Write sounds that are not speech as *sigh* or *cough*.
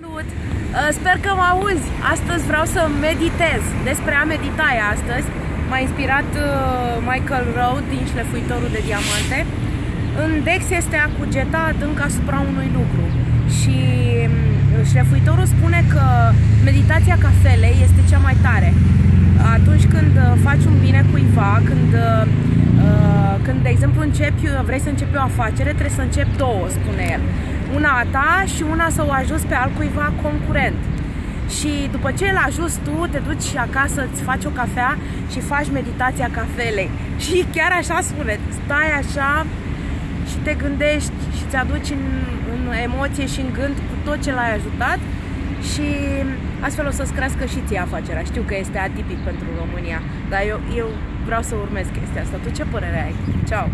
Salut! Uh, Sper că mă auzi! Astăzi vreau să meditez. Despre a medita e astăzi. M-a inspirat uh, Michael Rowe din Șlefuitorul de Diamante. În Dex este a cugeta adânc asupra unui lucru. Și um, șlefuitorul spune că meditația cafelei este cea mai tare. Atunci când uh, faci un bine cuiva, când când, de exemplu, începi, vrei să începi o afacere, trebuie să începi două, spune el una a ta și una să o ajuți pe altcuiva concurent. Și după ce îl ajuți tu, te duci acasă, îți faci o cafea și faci meditația cafelei. *laughs* Și chiar așa spune, stai așa și te gândești și îți aduci în, în emoție și în gând cu tot ce l-ai ajutat și astfel o să-ți crească și ție afacerea. Știu că este atipic pentru România, dar eu, eu vreau să urmez chestia asta. Tu ce părere ai? Ciao!